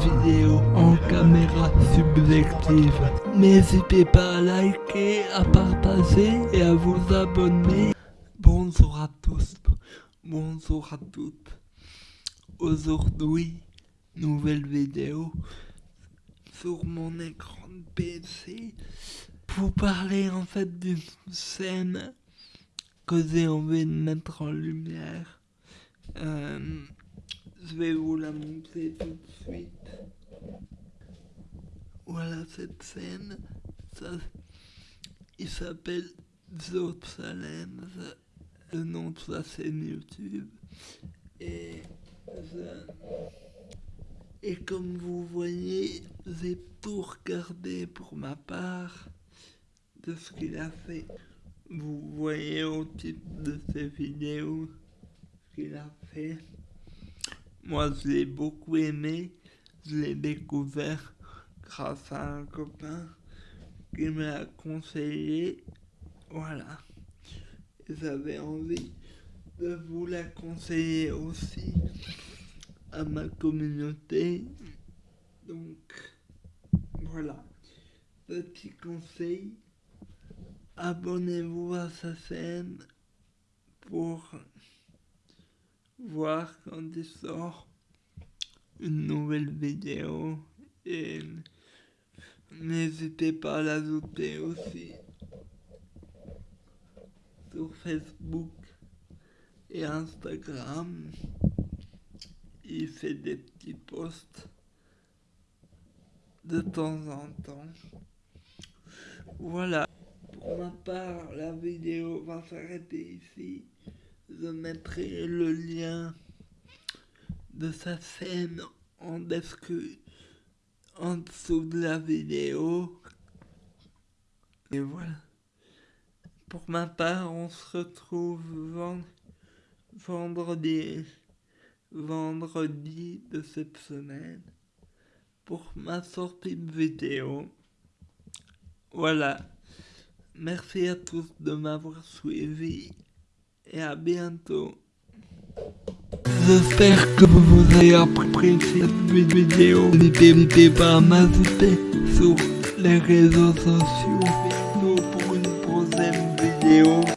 vidéos en caméra subjective. N'hésitez pas à liker, à partager et à vous abonner. Bonjour à tous, bonjour à toutes. Aujourd'hui, nouvelle vidéo sur mon écran de PC pour parler en fait d'une scène que j'ai envie de mettre en lumière. Euh, je vais vous la montrer tout de suite. Voilà cette scène. Ça, il s'appelle Salem, le nom de sa scène YouTube. Et, et comme vous voyez, j'ai tout regardé pour ma part de ce qu'il a fait. Vous voyez au titre de ces vidéos ce qu'il a fait. Moi, je l'ai beaucoup aimé. Je l'ai découvert grâce à un copain qui m'a conseillé. Voilà. J'avais envie de vous la conseiller aussi à ma communauté. Donc, voilà. Petit conseil. Abonnez-vous à sa chaîne pour voir quand il sort une nouvelle vidéo et n'hésitez pas à l'ajouter aussi sur Facebook et Instagram. Il fait des petits posts de temps en temps. Voilà. Pour ma part, la vidéo va s'arrêter ici je mettrai le lien de sa scène en description en dessous de la vidéo. Et voilà. Pour ma part, on se retrouve vendredi, vendredi de cette semaine pour ma sortie de vidéo. Voilà. Merci à tous de m'avoir suivi et à bientôt. J'espère que vous avez apprécié cette vidéo. N'hésitez pas à m'ajouter sur les réseaux sociaux pour une prochaine vidéo.